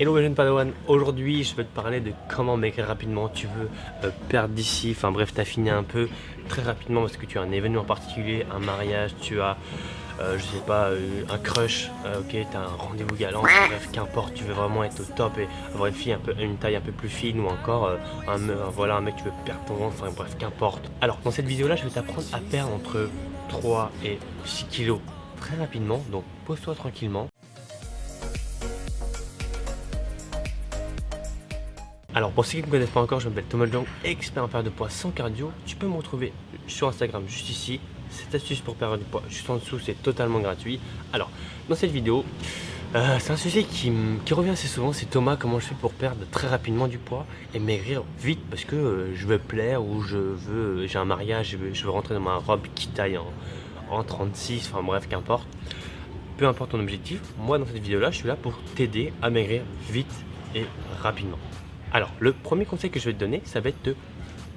Hello les jeunes padawan, aujourd'hui je vais te parler de comment maigrir rapidement, tu veux euh, perdre d'ici, enfin bref t'affiner un peu très rapidement parce que tu as un événement particulier, un mariage, tu as euh, je sais pas, euh, un crush, ok, t'as un rendez-vous galant, bref, qu'importe, tu veux vraiment être au top et avoir une fille un peu, une taille un peu plus fine ou encore un, voilà, un mec tu veux perdre ton ventre, enfin bref, qu'importe. Alors dans cette vidéo là, je vais t'apprendre à perdre entre 3 et 6 kilos très rapidement, donc pose-toi tranquillement. Alors pour ceux qui ne me connaissent pas encore, je m'appelle Thomas Jong, expert en perte de poids sans cardio. Tu peux me retrouver sur Instagram juste ici. Cette astuce pour perdre du poids juste en dessous, c'est totalement gratuit. Alors, dans cette vidéo, euh, c'est un sujet qui, revient assez souvent, c'est Thomas, comment je fais pour perdre très rapidement du poids et maigrir vite parce que euh, je veux plaire ou je veux, j'ai un mariage, je veux, rentrer dans ma robe qui taille en, en 36, enfin bref, qu'importe. Peu importe ton objectif, moi dans cette vidéo là, je suis là pour t'aider à maigrir vite et rapidement. Alors, le premier conseil que je vais te donner, ça va être de,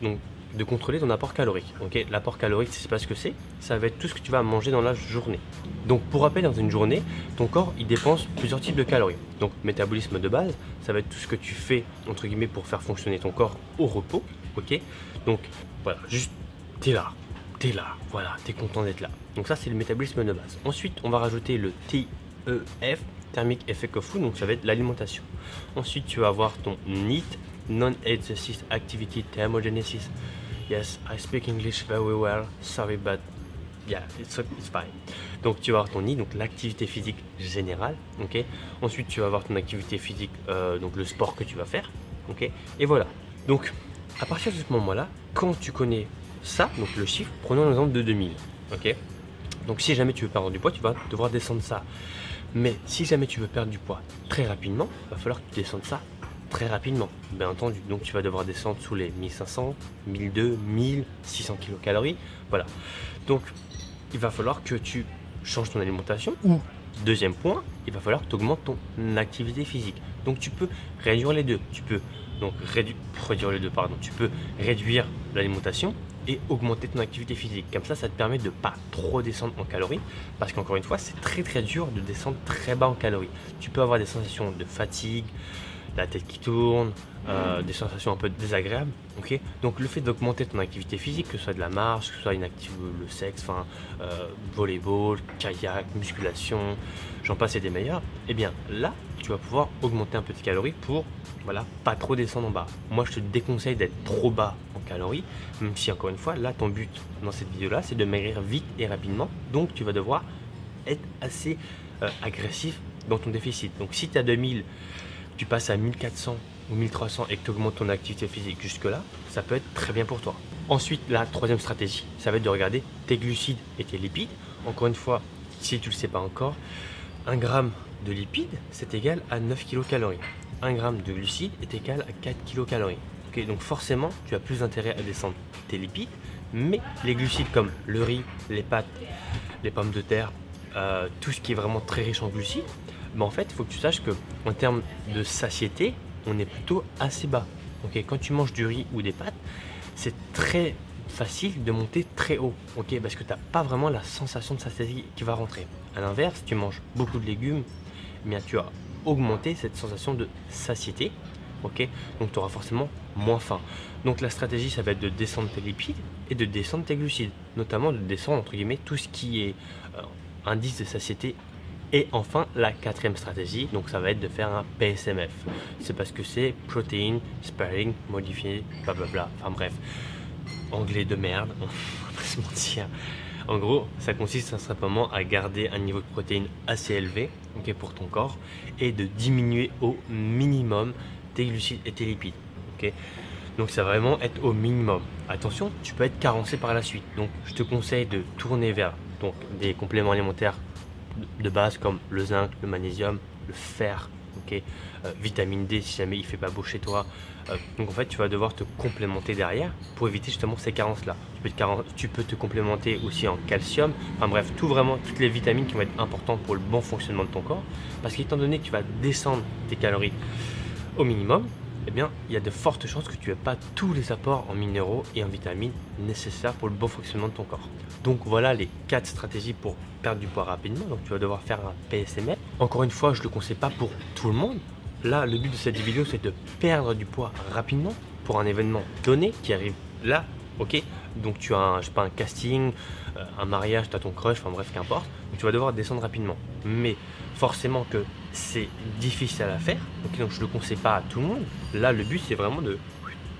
donc, de contrôler ton apport calorique. Ok, L'apport calorique, c'est pas ce que c'est, ça va être tout ce que tu vas manger dans la journée. Donc, pour rappel, dans une journée, ton corps, il dépense plusieurs types de calories. Donc, métabolisme de base, ça va être tout ce que tu fais, entre guillemets, pour faire fonctionner ton corps au repos. Ok? Donc, voilà, juste, t'es là, t'es là, voilà, t'es content d'être là. Donc ça, c'est le métabolisme de base. Ensuite, on va rajouter le TEF, thermic effect of food, donc ça va être l'alimentation. Ensuite, tu vas avoir ton NEAT, Non-Exercise Activity Thermogenesis. Yes, I speak English very well, sorry, but yeah, it's, it's fine. Donc tu vas avoir ton NEAT, donc l'activité physique générale, ok? Ensuite, tu vas avoir ton activité physique, euh, donc le sport que tu vas faire, ok? Et voilà. Donc, à partir de ce moment-là, quand tu connais ça, donc le chiffre, prenons l'exemple de 2000, ok? Donc si jamais tu veux perdre du poids, tu vas devoir descendre ça. Mais si jamais tu veux perdre du poids très rapidement, il va falloir que tu descendes ça très rapidement, bien entendu. Donc tu vas devoir descendre sous les 1500, 1200, 1600 kcal. Voilà. Donc il va falloir que tu changes ton alimentation ou deuxième point, il va falloir que tu augmentes ton activité physique. Donc tu peux réduire les deux. Tu peux donc réduire les deux, pardon. Tu peux réduire l'alimentation et augmenter ton activité physique. Comme ça, ça te permet de pas trop descendre en calories parce qu'encore une fois, c'est très très dur de descendre très bas en calories. Tu peux avoir des sensations de fatigue, la tête qui tourne, euh, des sensations un peu désagréables. ok Donc le fait d'augmenter ton activité physique, que ce soit de la marche, que ce soit une activité, le sexe, enfin euh, volleyball, kayak, musculation, j'en passe et des meilleurs, eh bien là, tu vas pouvoir augmenter un peu tes calories pour voilà, pas trop descendre en bas. Moi, je te déconseille d'être trop bas en calories, même si encore une fois, là, ton but dans cette vidéo-là, c'est de maigrir vite et rapidement. Donc, tu vas devoir être assez euh, agressif dans ton déficit. Donc, si tu as 2000 tu passes à 1400 ou 1300 et que tu augmentes ton activité physique jusque là, ça peut être très bien pour toi. Ensuite, la troisième stratégie, ça va être de regarder tes glucides et tes lipides. Encore une fois, si tu ne le sais pas encore, 1 gramme de lipides, c'est égal à 9 kcal. 1 gramme de glucides est égal à 4 kcal. Donc forcément, tu as plus intérêt à descendre tes lipides, mais les glucides comme le riz, les pâtes, les pommes de terre, euh, tout ce qui est vraiment très riche en glucides, en fait, il faut que tu saches que en termes de satiété, on est plutôt assez bas. Ok, quand tu manges du riz ou des pâtes, c'est très facile de monter très haut, ok, parce que tu n'as pas vraiment la sensation de satiété qui va rentrer. A l'inverse, tu manges beaucoup de légumes, eh bien tu as augmenté cette sensation de satiété, ok, donc tu auras forcément moins faim. Donc la stratégie, ça va être de descendre tes lipides et de descendre tes glucides, notamment de descendre entre guillemets tout ce qui est euh, indice de satiété et enfin, la quatrième stratégie, donc ça va être de faire un PSMF. C'est parce que c'est Protein Sparing Modifié, blablabla. Enfin bref, anglais de merde, on va pas se mentir. En gros, ça consiste simplement à garder un niveau de protéines assez élevé pour ton corps et de diminuer au minimum tes glucides et tes lipides. donc ça va vraiment être au minimum. Attention, tu peux être carencé par la suite. Donc je te conseille de tourner vers donc, des compléments alimentaires de base comme le zinc, le magnésium, le fer, euh, vitamine D si jamais il fait pas beau chez toi. Euh, donc en fait tu vas devoir te complémenter derrière pour éviter justement ces carences là. Tu peux, te, tu peux te complémenter aussi en calcium, enfin bref, tout vraiment, toutes les vitamines qui vont être importantes pour le bon fonctionnement de ton corps. Parce qu'étant donné que tu vas descendre tes calories au minimum, eh bien, il y a de fortes chances que tu n'aies pas tous les apports en minéraux et en vitamines nécessaires pour le bon fonctionnement de ton corps. Donc voilà les 4 stratégies pour perdre du poids rapidement. Donc tu vas devoir faire un PSMF. Encore une fois, je ne le conseille pas pour tout le monde. là, le but de cette vidéo, c'est de perdre du poids rapidement pour un événement donné qui arrive là, ok? Donc tu as, un, casting, euh, un mariage, tu as ton crush, enfin bref, qu'importe. Donc tu vas devoir descendre rapidement. Mais forcément que c'est difficile à faire, donc je ne le conseille pas à tout le monde. Là, le but, c'est vraiment de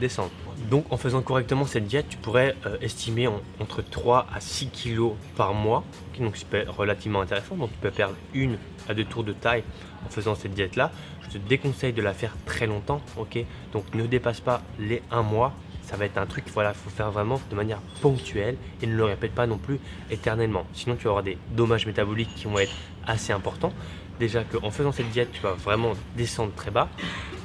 descendre. Donc en faisant correctement cette diète, tu pourrais euh, estimer entre 3 à 6 kilos par mois, donc c'est relativement intéressant. Donc tu peux perdre une à deux tours de taille en faisant cette diète là. Je te déconseille de la faire très longtemps, Donc ne dépasse pas les 1 mois. Ça va être un truc, voilà, faut faire vraiment de manière ponctuelle et ne le répète pas non plus éternellement. Sinon tu vas avoir des dommages métaboliques qui vont être assez importants. Déjà qu'en faisant cette diète, tu vas vraiment descendre très bas.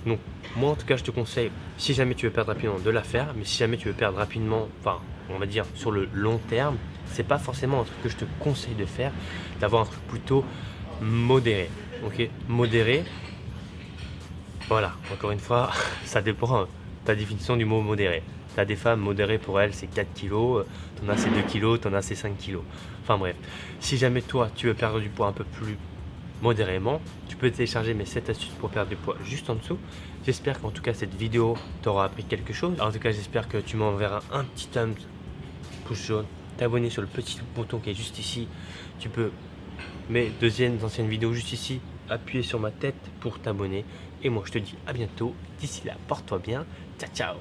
Donc moi en tout cas je te conseille, si jamais tu veux perdre rapidement, de la faire. Mais si jamais tu veux perdre rapidement, enfin on va dire sur le long terme, c'est pas forcément un truc que je te conseille de faire, d'avoir un truc plutôt modéré. Ok? Modéré. Voilà, encore une fois, ça dépend de ta définition du mot modéré. T'as des femmes modérées pour elles c'est 4 kg, t'en as c'est 2 kg, t'en as c'est 5 kg. Enfin bref, si jamais toi tu veux perdre du poids un peu plus modérément. Tu peux télécharger mes 7 astuces pour perdre du poids juste en dessous. J'espère qu'en tout cas cette vidéo t'aura appris quelque chose. En tout cas j'espère que tu m'enverras un petit thumbs pouce jaune, t'abonner sur le petit bouton qui est juste ici. Tu peux mes deuxièmes anciennes vidéos juste ici, appuyer sur ma tête pour t'abonner. Et moi je te dis à bientôt. D'ici là, porte-toi bien. Ciao ciao